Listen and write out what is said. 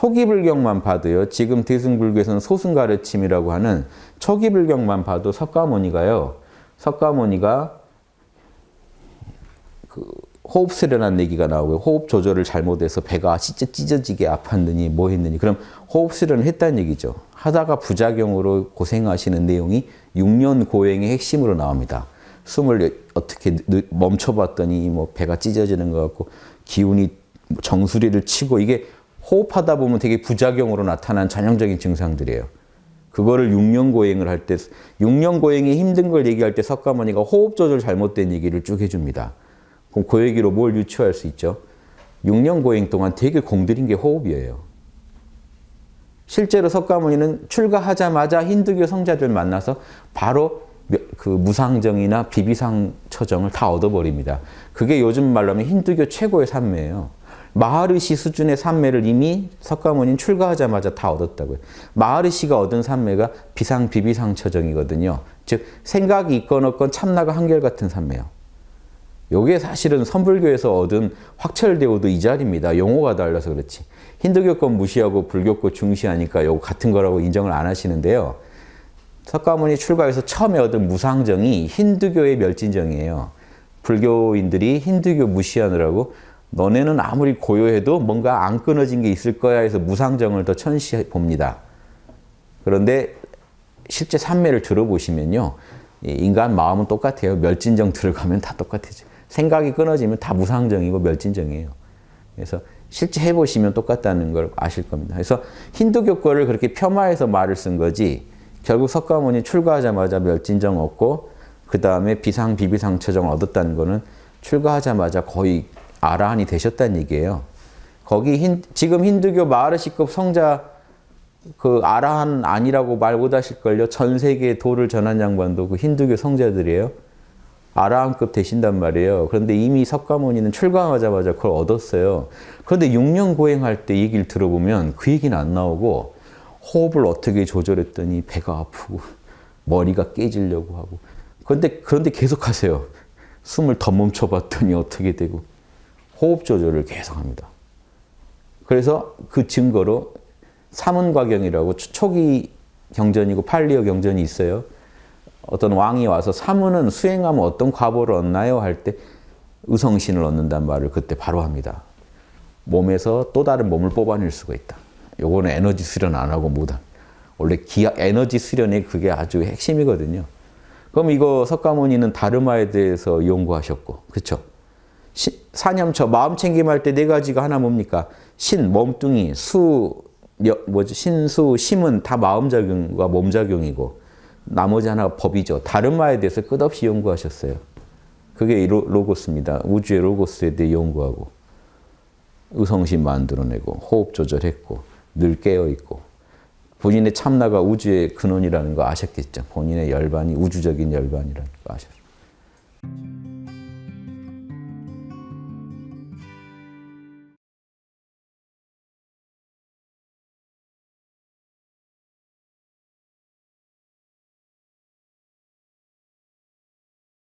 초기 불경만 봐도요. 지금 대승불교에서는 소승 가르침이라고 하는 초기 불경만 봐도 석가모니가요. 석가모니가 그 호흡 수련한 얘기가 나오고요. 호흡 조절을 잘못해서 배가 진짜 찢어지게 아팠느니 뭐 했느니 그럼 호흡 수련을 했다는 얘기죠. 하다가 부작용으로 고생하시는 내용이 6년 고행의 핵심으로 나옵니다. 숨을 어떻게 멈춰봤더니 뭐 배가 찢어지는 것 같고 기운이 정수리를 치고 이게 호흡하다 보면 되게 부작용으로 나타난 전형적인 증상들이에요. 그거를 6년 고행을 할 때, 6년 고행이 힘든 걸 얘기할 때 석가모니가 호흡 조절 잘못된 얘기를 쭉 해줍니다. 그럼 그 얘기로 뭘 유추할 수 있죠? 6년 고행 동안 되게 공들인 게 호흡이에요. 실제로 석가모니는 출가하자마자 힌두교 성자들 만나서 바로 그 무상정이나 비비상 처정을 다 얻어버립니다. 그게 요즘 말로 하면 힌두교 최고의 산매예요. 마하르시 수준의 산매를 이미 석가모니는 출가하자마자 다 얻었다고요. 마하르시가 얻은 산매가 비상, 비비상 처정이거든요. 즉 생각이 있건 없건 참나가 한결같은 산매예요. 요게 사실은 선불교에서 얻은 확철대오도 이 자리입니다. 용어가 달라서 그렇지. 힌두교 건 무시하고 불교 거 중시하니까 요거 같은 거라고 인정을 안 하시는데요. 석가모니 출가해서 처음에 얻은 무상정이 힌두교의 멸진정이에요. 불교인들이 힌두교 무시하느라고 너네는 아무리 고요해도 뭔가 안 끊어진 게 있을 거야 해서 무상정을 더 천시해 봅니다. 그런데 실제 산매를 들어보시면요. 인간 마음은 똑같아요. 멸진정 들어가면 다 똑같아져. 생각이 끊어지면 다 무상정이고 멸진정이에요. 그래서 실제 해보시면 똑같다는 걸 아실 겁니다. 그래서 힌두교 거를 그렇게 폄하해서 말을 쓴 거지 결국 석가모니 출가하자마자 멸진정 얻고 그 다음에 비상, 비비상 처정 얻었다는 거는 출가하자마자 거의 아라한이 되셨다는 얘기예요. 거기 힌, 지금 힌두교 마르시급 성자 그 아라한 아니라고 말 못하실걸요. 전 세계 도를 전한 양반도 그 힌두교 성자들이에요. 아라한급 되신단 말이에요. 그런데 이미 석가모니는 출가하자마자 그걸 얻었어요. 그런데 6년 고행할 때 얘기를 들어보면 그 얘기는 안 나오고 호흡을 어떻게 조절했더니 배가 아프고 머리가 깨지려고 하고 그런데 그런데 계속 하세요. 숨을 더 멈춰봤더니 어떻게 되고 호흡 조절을 계속합니다. 그래서 그 증거로 사문과경이라고 초기 경전이고 팔리어 경전이 있어요. 어떤 왕이 와서 사문은 수행하면 어떤 과보를 얻나요? 할 때 의성신을 얻는다는 말을 그때 바로 합니다. 몸에서 또 다른 몸을 뽑아낼 수가 있다. 요거는 에너지 수련 안 하고 못한. 원래 기하, 에너지 수련이 그게 아주 핵심이거든요. 그럼 이거 석가모니는 다르마에 대해서 연구하셨고, 그렇죠? 사념처, 마음 챙김할 때 네 가지가 하나 뭡니까? 신, 몸뚱이, 수, 뭐지? 신 수, 심은 다 마음작용과 몸작용이고 나머지 하나가 법이죠. 다른마에 대해서 끝없이 연구하셨어요. 그게 로고스입니다. 우주의 로고스에 대해 연구하고 의성신 만들어내고 호흡 조절했고 늘 깨어있고 본인의 참나가 우주의 근원이라는 거 아셨겠죠. 본인의 열반이 우주적인 열반이라는 거 아셨죠.